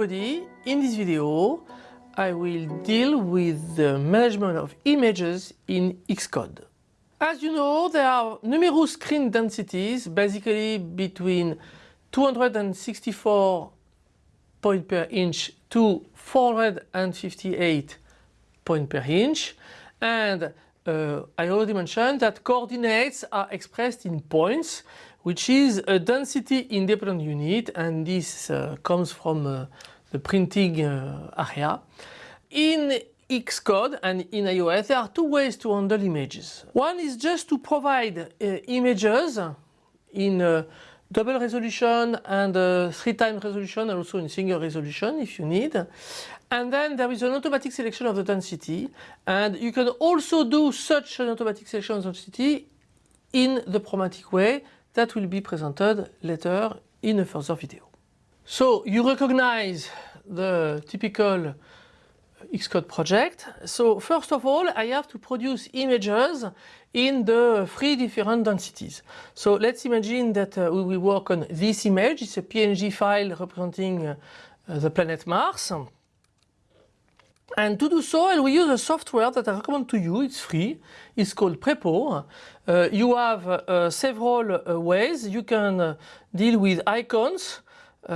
everybody, in this video I will deal with the management of images in Xcode. As you know there are numerous screen densities basically between 264 point per inch to 458 point per inch and uh, I already mentioned that coordinates are expressed in points which is a density independent unit and this uh, comes from uh, the printing uh, area. In Xcode and in iOS there are two ways to handle images. One is just to provide uh, images in uh, double resolution and uh, three times resolution and also in single resolution if you need. And then there is an automatic selection of the density and you can also do such an automatic selection of density in the programmatic way that will be presented later in a further video. So you recognize the typical Xcode project. So first of all I have to produce images in the three different densities. So let's imagine that uh, we will work on this image. It's a PNG file representing uh, the planet Mars. And to do so, we use a software that I recommend to you. It's free. It's called Prepo. Uh, you have uh, several uh, ways. You can uh, deal with icons, uh,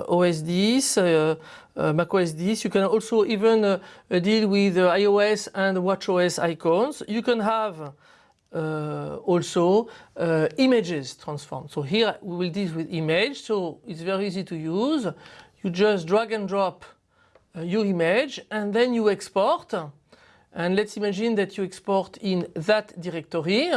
uh, uh, Mac OSDs. You can also even deal with iOS and WatchOS icons. You can have also images transformed. So here we will deal with image. So it's very easy to use. You just drag and drop uh, your image and then you export. And let's imagine that you export in that directory.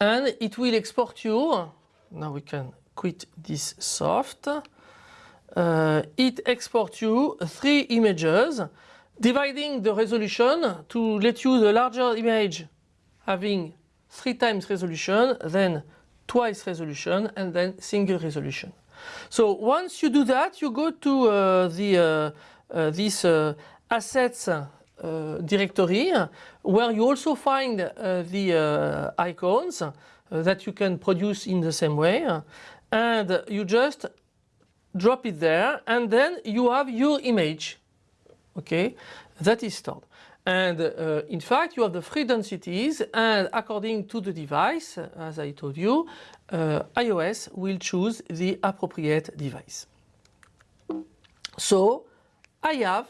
And it will export you now we can quit this soft uh, it exports you three images dividing the resolution to let you the larger image having three times resolution then twice resolution and then single resolution so once you do that, you go to uh, the uh, uh, this assets directory where you also find the icons that you can produce in the same way and you just drop it there and then you have your image okay that is stored and uh, in fact you have the three densities and according to the device as I told you uh, iOS will choose the appropriate device. So I have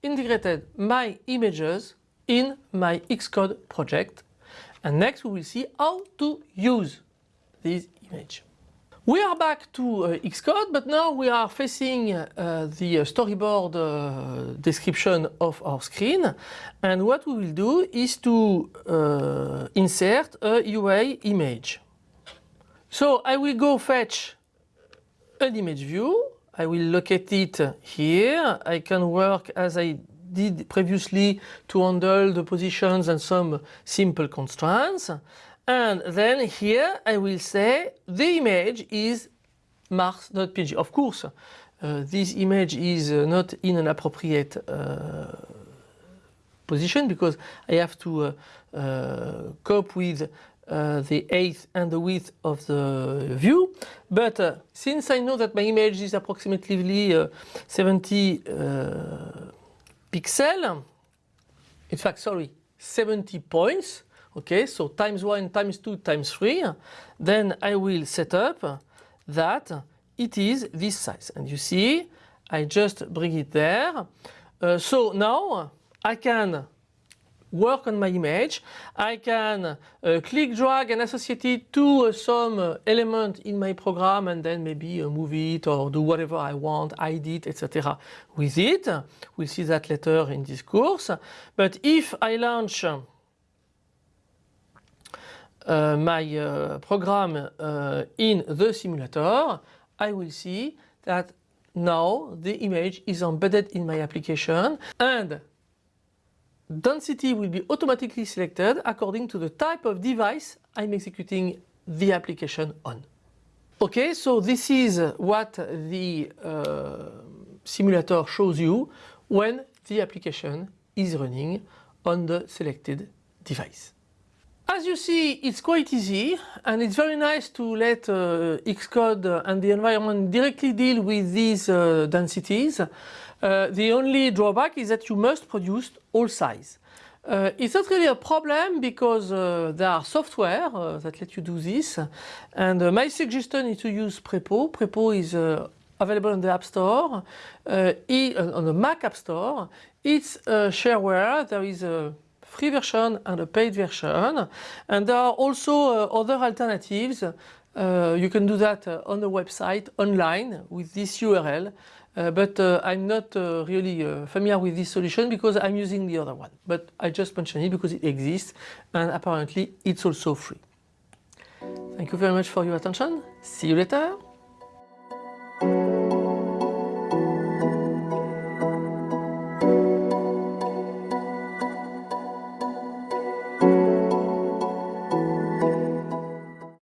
integrated my images in my Xcode project and next we will see how to use this image. We are back to uh, Xcode but now we are facing uh, the storyboard uh, description of our screen and what we will do is to uh, insert a UI image. So I will go fetch an image view. I will locate it here. I can work as I did previously to handle the positions and some simple constraints. And then here I will say the image is mars.png. Of course, uh, this image is uh, not in an appropriate uh, position because I have to uh, uh, cope with uh, the height and the width of the view. But since I know that my image is approximately uh, 70 uh, pixel, in fact, sorry, 70 points, okay, so times 1, times 2, times 3, then I will set up that it is this size. And you see, I just bring it there. Uh, so now I can work on my image. I can uh, click, drag and associate it to uh, some uh, element in my program and then maybe uh, move it or do whatever I want, hide it, etc. with it. We'll see that later in this course. But if I launch uh, my uh, program in the simulator, I will see that now the image is embedded in my application and density will be automatically selected according to the type of device I'm executing the application on. Okay, so this is what the uh, simulator shows you when the application is running on the selected device. As you see, it's quite easy and it's very nice to let uh, Xcode and the environment directly deal with these uh, densities. Uh, the only drawback is that you must produce all size. Uh, it's not really a problem because uh, there are software uh, that let you do this and my suggestion is to use Prepo. Prepo is available on the App Store, on the Mac App Store. It's shareware, there is a free version and a paid version and there are also other alternatives. you can do that on the website online with this URL uh, but uh, I'm not uh, really familiar with this solution because I'm using the other one. But I just mentioned it because it exists and apparently it's also free. Thank you very much for your attention. See you later.